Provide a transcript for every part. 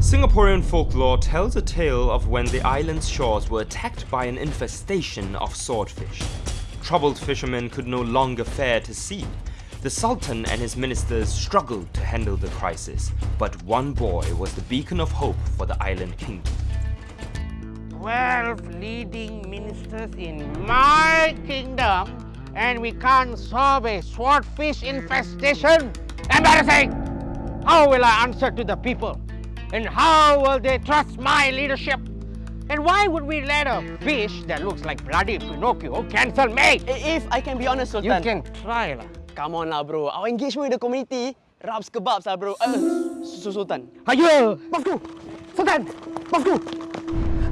Singaporean folklore tells a tale of when the island's shores were attacked by an infestation of swordfish. Troubled fishermen could no longer fare to sea. The Sultan and his ministers struggled to handle the crisis, but one boy was the beacon of hope for the island kingdom. 12 leading ministers in my kingdom and we can't solve a swordfish infestation. Embarrassing! How will I answer to the people? And how will they trust my leadership? And why would we let a fish that looks like bloody Pinocchio cancel me? If I can be honest, Sultan. You Sultan. can try lah. Come on lah, bro. Our engagement with the community rubs kebabs lah, bro. Uh, Su- Sultan. Ayo! Bosku! Sultan! Bosku!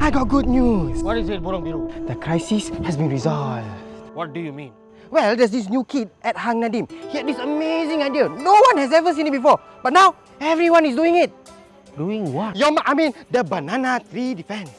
I got good news. What is it, Burung Biru? The crisis has been resolved. What do you mean? Well, there's this new kid at Hang Nadim. He had this amazing idea. No one has ever seen it before. But now, everyone is doing it. Doing what? Your, I mean, the banana tree defense.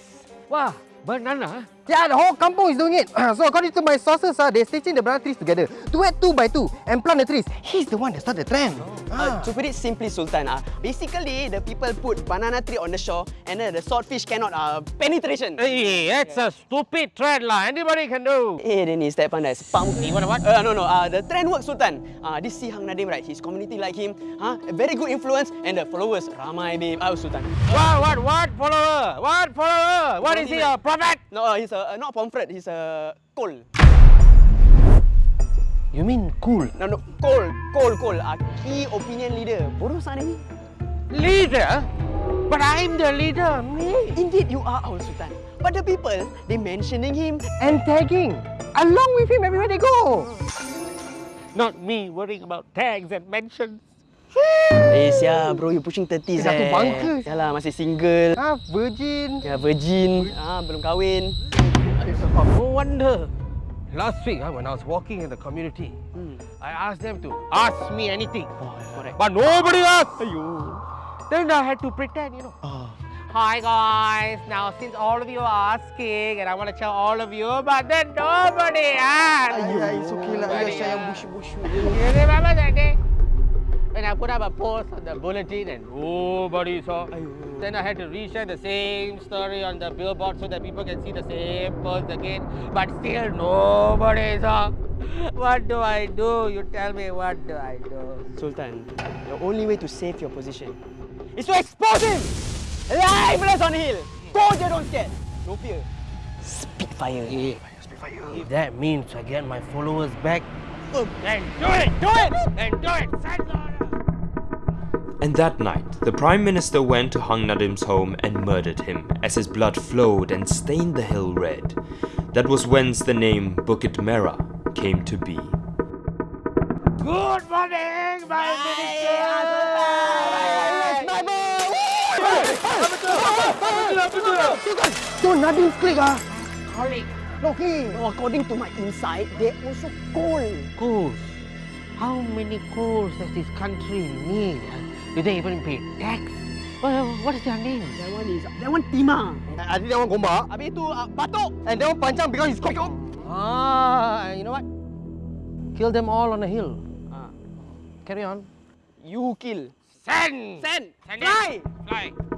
Wah, banana? Yeah, the whole kampung is doing it. so according to my sources, uh, they're stitching the banana trees together to add two by two and plant the trees. He's the one that started the trend. Uh, to put it simply, Sultan, uh, basically the people put banana tree on the shore and then the swordfish cannot uh, penetration. Hey, that's a stupid trend lah. Anybody can do. Eh, dia ni step pandai. Sepam. You wanna what? Uh, no, no. Uh, the trend works, Sultan. Uh, this Si Hang Nadim, right? His community like him. Huh? A very good influence and the followers ramai, babe. Oh, Sultan. What, what, what follower? What follower? What is he, a prophet? No, uh, he's a, uh, not pomfret. He's a coal. You mean cool? No, no. Coal. Coal, coal. Uh, key opinion leader. Bodoh sana ni. Leader? But I'm the leader, me. Indeed, you are our Sultan. But the people, they mentioning him. And tagging. Along with him everywhere they go. Not me worrying about tags and mentions. Eh, sia, bro, you pushing 30s Dah tu eh. bangka. Yalah, masih single. Ah, virgin. Ya, virgin. Ah, belum kahwin. No wonder. Last week, ah, when I was walking in the community, hmm. I asked them to ask me anything. Oh, correct. But nobody asked. Then I had to pretend, you know. Oh. Hi guys, now since all of you are asking and I want to tell all of you, but then nobody asked. Ayah, it's okay lah. Ayah, Nobody saya yang asked. bushy-bushy. You remember that day? I put up a post on the bulletin and nobody saw. Then I had to reshare the same story on the billboard so that people can see the same post again. But still nobody saw. What do I do? You tell me what do I do? Sultan, the only way to save your position is to expose him! Liveless on hill! Go je, don't scared! No fear. Spitfire. If that means I get my followers back, oh. then do it! Do it! And do it! Send the order! And that night, the Prime Minister went to Hang Nadim's home and murdered him as his blood flowed and stained the hill red. That was whence the name Bukit Merah came to be. Good morning, my minister! Don't Nadim's click ah. Colleague, No, okay. No, according to my insight, they also coal. coals. How many coals does this country need? Do they even pay tax? Well, what is their name? That one is, that one Tima. I think that one gombak. Habis tu uh, Batok. And that one pancang because he's cock. Ah, you know what? Kill them all on a hill. Ah. Carry on. You kill. Send! Send. Send Fly. Fly.